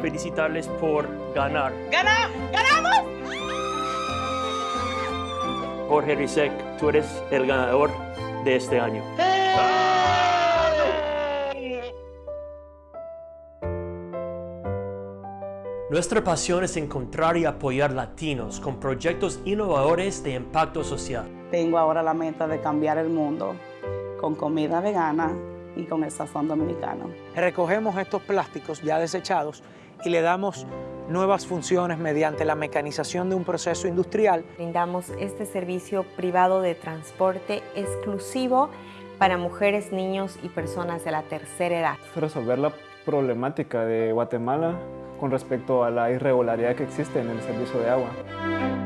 felicitarles por ganar. ¡Gana! ¡Ganamos! Jorge Rizek, tú eres el ganador de este año. Nuestra pasión es encontrar y apoyar latinos con proyectos innovadores de impacto social. Tengo ahora la meta de cambiar el mundo con comida vegana y con el sazón dominicano. Recogemos estos plásticos ya desechados y le damos nuevas funciones mediante la mecanización de un proceso industrial. Brindamos este servicio privado de transporte exclusivo para mujeres, niños y personas de la tercera edad. Resolver la problemática de Guatemala con respecto a la irregularidad que existe en el servicio de agua.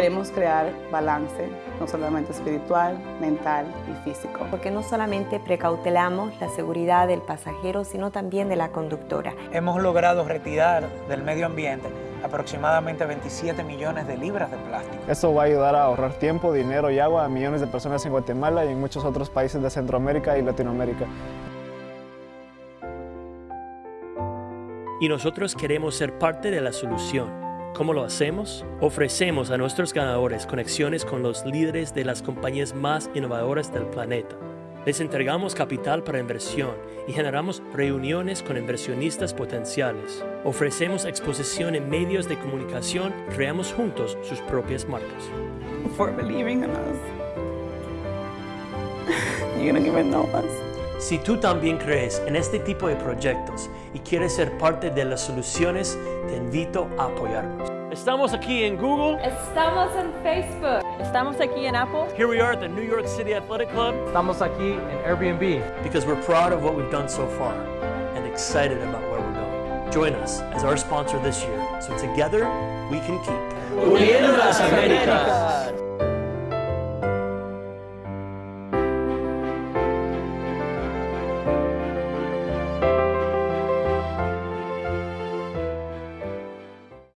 Queremos crear balance, no solamente espiritual, mental y físico. Porque no solamente precautelamos la seguridad del pasajero, sino también de la conductora. Hemos logrado retirar del medio ambiente aproximadamente 27 millones de libras de plástico. Esto va a ayudar a ahorrar tiempo, dinero y agua a millones de personas en Guatemala y en muchos otros países de Centroamérica y Latinoamérica. Y nosotros queremos ser parte de la solución. ¿Cómo lo hacemos? Ofrecemos a nuestros ganadores conexiones con los líderes de las compañías más innovadoras del planeta. Les entregamos capital para inversión y generamos reuniones con inversionistas potenciales. Ofrecemos exposición en medios de comunicación creamos juntos sus propias marcas. For believing in us. You're gonna give it no us. Si tú también crees en este tipo de proyectos y quieres ser parte de las soluciones, te invito a apoyarnos. Estamos aquí en Google. Estamos en Facebook. Estamos aquí en Apple. Here we are at the New York City Athletic Club Estamos aquí en Airbnb. because we're proud of what we've done so far and excited about where we're going. Join us as our sponsor this year so together we can keep Uniendo las Américas.